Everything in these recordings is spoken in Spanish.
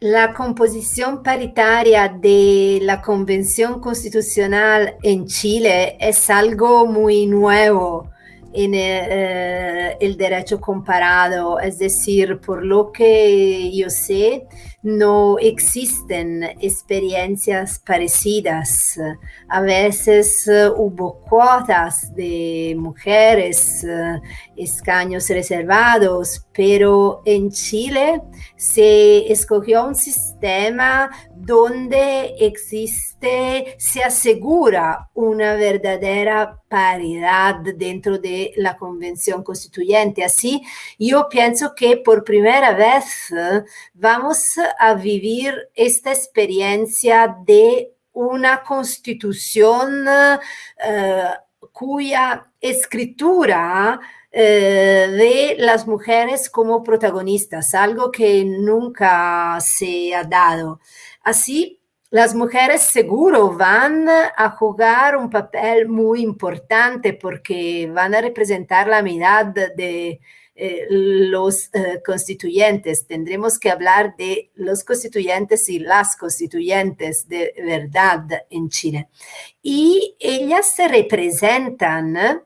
La composición paritaria de la Convención Constitucional en Chile es algo muy nuevo en eh, el derecho comparado, es decir, por lo que yo sé, no existen experiencias parecidas. A veces eh, hubo cuotas de mujeres, uh, escaños reservados, pero en Chile se escogió un sistema donde existe, se asegura una verdadera paridad dentro de la convención constituyente. Así, yo pienso que por primera vez vamos a vivir esta experiencia de una constitución uh, cuya escritura eh, de las mujeres como protagonistas, algo que nunca se ha dado. Así, las mujeres seguro van a jugar un papel muy importante porque van a representar la mitad de, eh, los eh, constituyentes. Tendremos que hablar de los constituyentes y las constituyentes de verdad en Chile. Y ellas se representan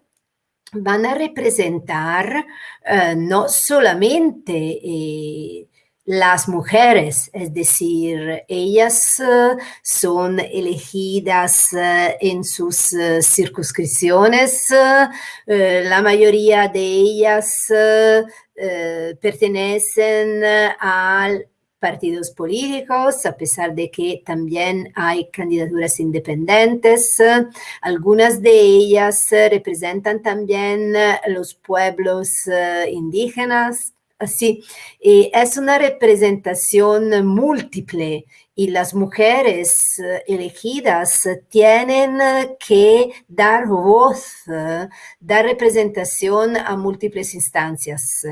van a representar uh, no solamente eh, las mujeres, es decir, ellas uh, son elegidas uh, en sus circunscripciones, la mayoría de ellas pertenecen al partidos políticos, a pesar de que también hay candidaturas independientes. Algunas de ellas representan también los pueblos eh, indígenas. Así, es una representación múltiple y las mujeres eh, elegidas tienen que dar voz, dar representación a múltiples instancias.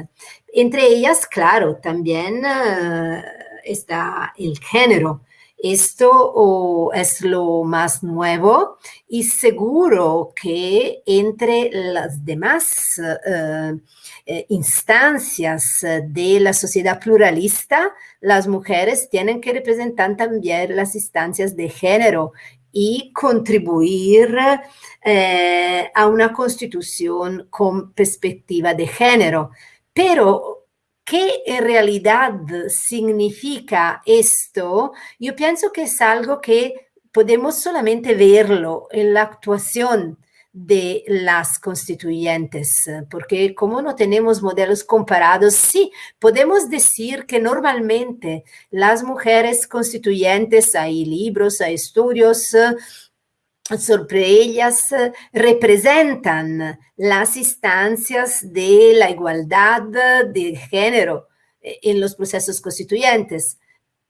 Entre ellas, claro, también uh, está el género. Esto es lo más nuevo y seguro que entre las demás uh, eh, instancias de la sociedad pluralista, las mujeres tienen que representar también las instancias de género y contribuir eh, a una constitución con perspectiva de género. Pero, ¿qué en realidad significa esto? Yo pienso que es algo que podemos solamente verlo en la actuación de las constituyentes, porque como no tenemos modelos comparados, sí, podemos decir que normalmente las mujeres constituyentes, hay libros, hay estudios, sobre ellas representan las instancias de la igualdad de género en los procesos constituyentes.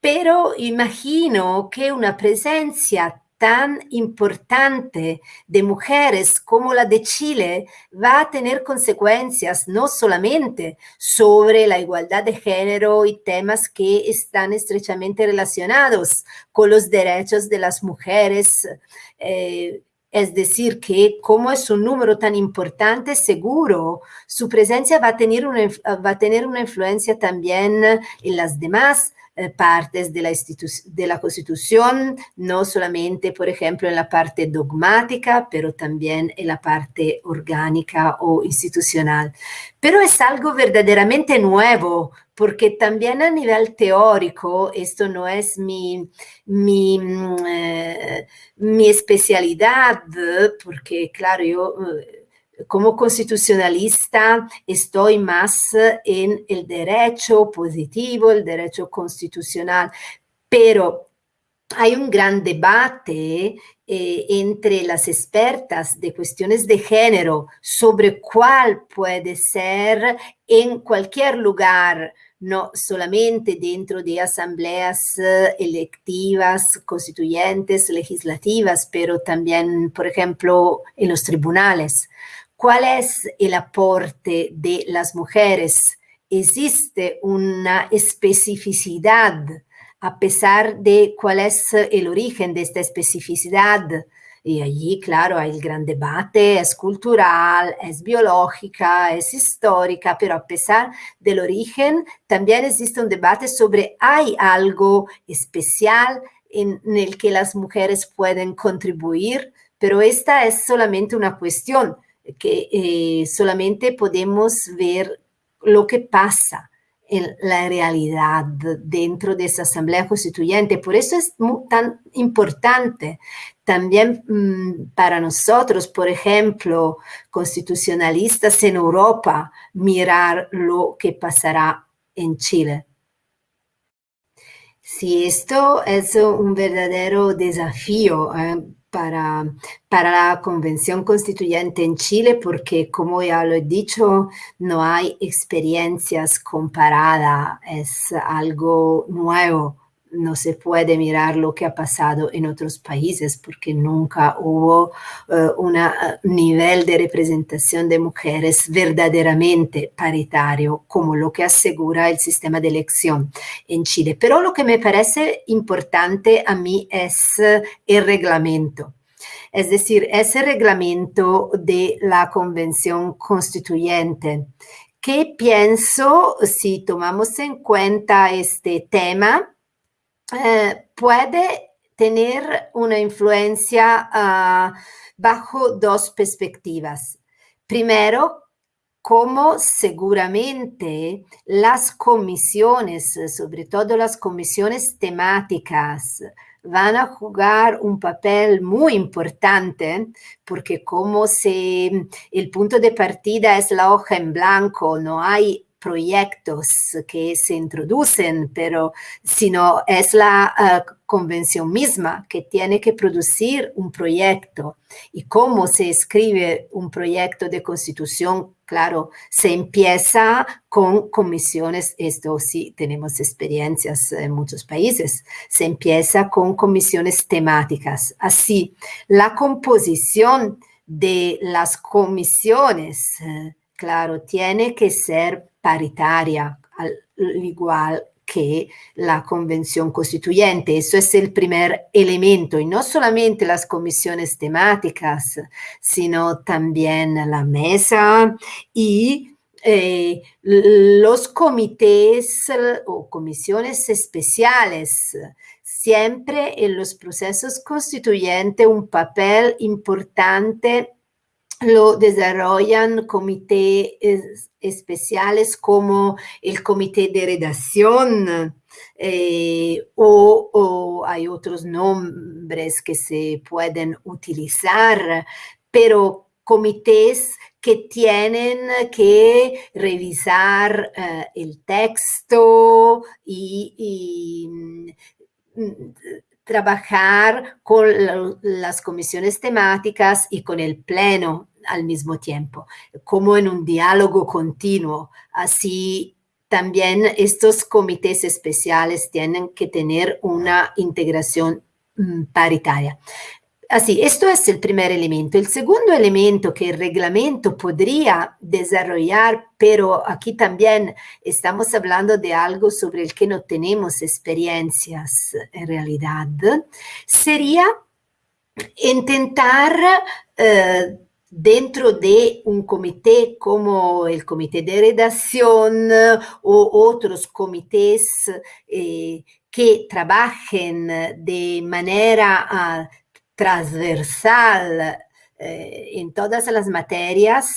Pero imagino que una presencia tan importante de mujeres como la de Chile va a tener consecuencias no solamente sobre la igualdad de género y temas que están estrechamente relacionados con los derechos de las mujeres, eh, es decir, que como es un número tan importante, seguro su presencia va a tener una, va a tener una influencia también en las demás eh, partes de la, de la Constitución, no solamente, por ejemplo, en la parte dogmática, pero también en la parte orgánica o institucional. Pero es algo verdaderamente nuevo, porque también a nivel teórico, esto no es mi, mi, mm, eh, mi especialidad, porque claro, yo... Eh, como constitucionalista estoy más en el derecho positivo, el derecho constitucional, pero hay un gran debate eh, entre las expertas de cuestiones de género sobre cuál puede ser en cualquier lugar, no solamente dentro de asambleas eh, electivas, constituyentes, legislativas, pero también, por ejemplo, en los tribunales. ¿Cuál es el aporte de las mujeres? ¿Existe una especificidad a pesar de cuál es el origen de esta especificidad? Y allí, claro, hay el gran debate, es cultural, es biológica, es histórica, pero a pesar del origen, también existe un debate sobre hay algo especial en, el que las mujeres pueden contribuir, pero esta es solamente una cuestión que eh, solamente podemos ver lo que pasa en la realidad dentro de esa asamblea constituyente. Por eso es tan importante también mm, para nosotros, por ejemplo, constitucionalistas en Europa, mirar lo que pasará en Chile. Si esto es un verdadero desafío eh, para, para la Convención Constituyente en Chile porque, como ya lo he dicho, no hay experiencias comparadas, es algo nuevo no se puede mirar lo que ha pasado en otros países porque nunca hubo uh, un nivel de representación de mujeres verdaderamente paritario como lo que asegura el sistema de elección en Chile. Pero lo que me parece importante a mí es uh, el reglamento. Es decir, ese reglamento de la Convención Constituyente, que pienso, si tomamos en cuenta este tema, eh, puede tener una influencia uh, bajo dos perspectivas. Primero, como seguramente las comisiones, sobre todo las comisiones temáticas, van a jugar un papel muy importante porque como se el punto de partida es la hoja en blanco, no hay proyectos que se introducen, pero sino es la uh, convención misma que tiene que producir un proyecto. Y cómo se escribe un proyecto de constitución, claro, se empieza con comisiones, esto sí tenemos experiencias en muchos países, se empieza con comisiones temáticas. Así, la composición de las comisiones, uh, claro, tiene que ser paritaria, al igual que la convención constituyente. Eso es el primer elemento, y no solamente las comisiones temáticas, sino también la mesa y eh, los comités o comisiones especiales. Siempre en los procesos constituyentes un papel importante lo desarrollan comités especiales como el comité de redacción eh, o, hay otros nombres que se pueden utilizar, pero comités que tienen que revisar uh, el texto y, trabajar con las comisiones temáticas y con el pleno al mismo tiempo, como en un diálogo continuo. Así también estos comités especiales tienen que tener una integración mm, paritaria. Así, esto es el primer elemento. El segundo elemento que el reglamento podría desarrollar, pero aquí también estamos hablando de algo sobre el que no tenemos experiencias en realidad, sería intentar eh, dentro de un comité como el comité de redacción o otros comités eh, que trabajen de manera uh, transversal eh, en todas las materias,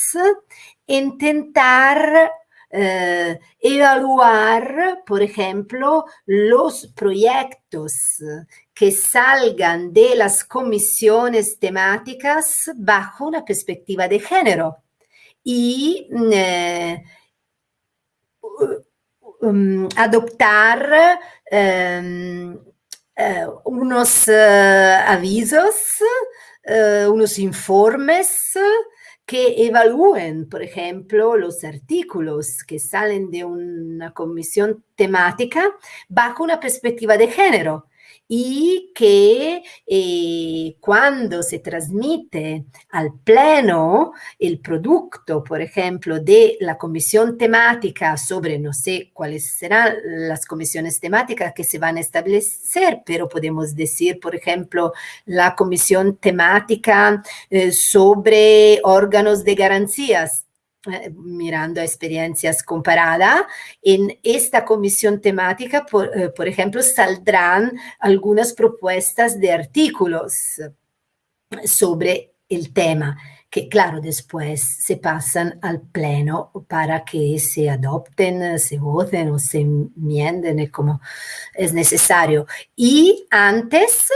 intentar eh, evaluar, por ejemplo, los proyectos que salgan de las comisiones temáticas bajo una perspectiva de género. Y eh, um, adoptar um, eh, unos avisos, unos informes que evalúen, por ejemplo, los artículos que salen de una comisión temática bajo una perspectiva de género y que eh, cuando se transmite al pleno el producto, por ejemplo, de la comisión temática sobre, no sé cuáles serán las comisiones temáticas que se van a establecer, pero podemos decir, por ejemplo, la comisión temática eh, sobre órganos de garantías mirando a experiencias comparadas, en esta comisión temática, por, eh, por, ejemplo, saldrán algunas propuestas de artículos sobre el tema que claro, después se pasan al pleno para que se adopten, se voten o se enmienden como es necesario. Y antes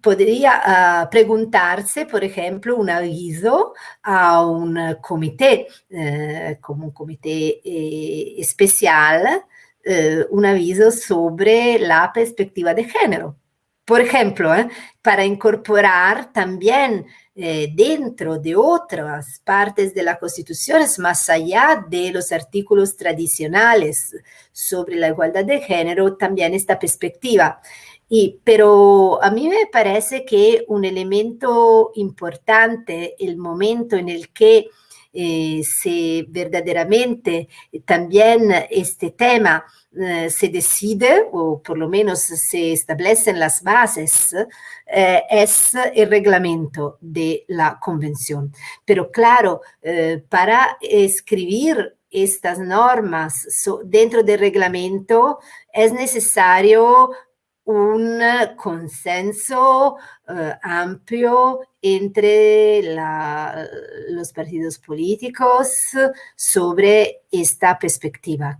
podría uh, preguntarse, por ejemplo, un aviso a un comité, eh, como un comité eh, especial, eh, un aviso sobre la perspectiva de género. Por ejemplo, para incorporar también dentro de otras partes de la Constitución, más allá de los artículos tradicionales sobre la igualdad de género, también esta perspectiva. Y, pero a mí me parece que un elemento importante, el momento en el que eh, se verdaderamente también este tema eh, se decide, o por lo menos se establecen las bases, eh, es el reglamento de la convención. Pero claro, eh, para escribir estas normas dentro del reglamento es necesario un consenso uh, amplio entre la, los partidos políticos sobre esta perspectiva,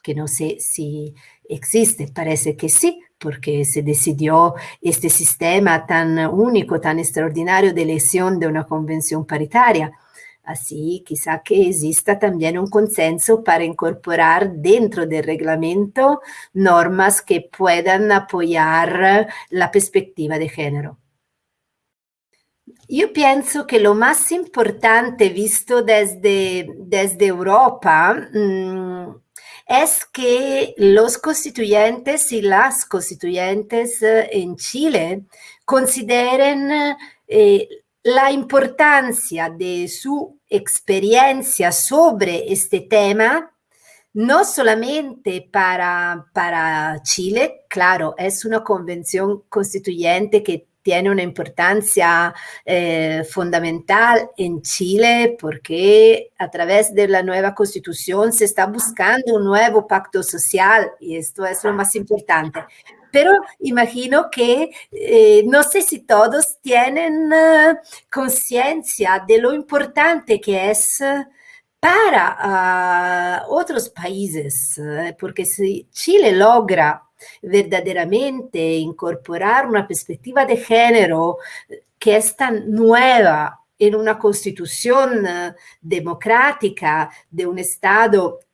que no sé si existe, parece que sí, porque se decidió este sistema tan único, tan extraordinario de elección de una convención paritaria. Así, quizá que exista también un consenso para incorporar dentro del reglamento normas que puedan apoyar la perspectiva de género. Yo pienso que lo más importante visto desde, desde Europa mmm, es que los constituyentes y las constituyentes eh, en Chile consideren eh, la importancia de su experiencia sobre este tema, no solamente para, para Chile, claro, es una convención constituyente que tiene una importancia eh, fundamental en Chile porque a través de la nueva constitución se está buscando un nuevo pacto social y esto es lo más importante pero imagino que eh, no sé si todos tienen uh, conciencia de lo importante que es uh, para uh, otros países, porque si Chile logra verdaderamente incorporar una perspectiva de género que es tan nueva en una constitución democrática de un Estado eh,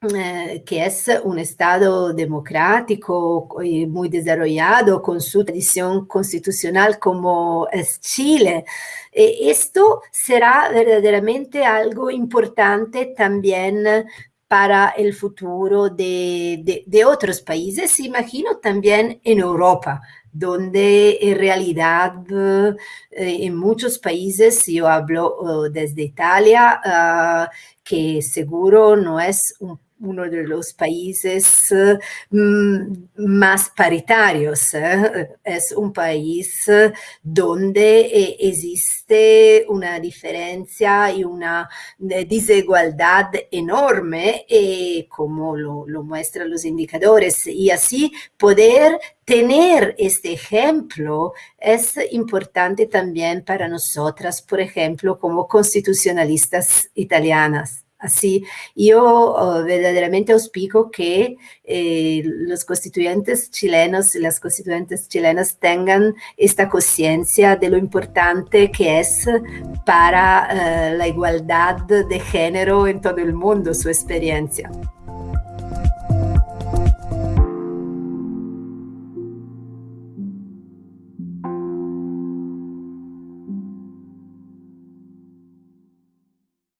que es un Estado democrático y muy desarrollado con su tradición constitucional como es Chile. Eh, esto será verdaderamente algo importante también para el futuro de, de, otros países, imagino también en Europa, donde en realidad eh, en muchos países, yo hablo uh, desde Italia, uh, que seguro no es un uno de los países mm, más paritarios. ¿eh? Es un país donde eh, existe una diferencia y una desigualdad enorme, eh, como lo, lo muestran los indicadores. Y así poder tener este ejemplo es importante también para nosotras, por ejemplo, como constitucionalistas italianas. Así, yo oh, verdaderamente auspico que eh, los constituyentes chilenos y las constituyentes chilenas tengan esta conciencia de lo importante que es para uh, la igualdad de género en todo el mundo su experiencia.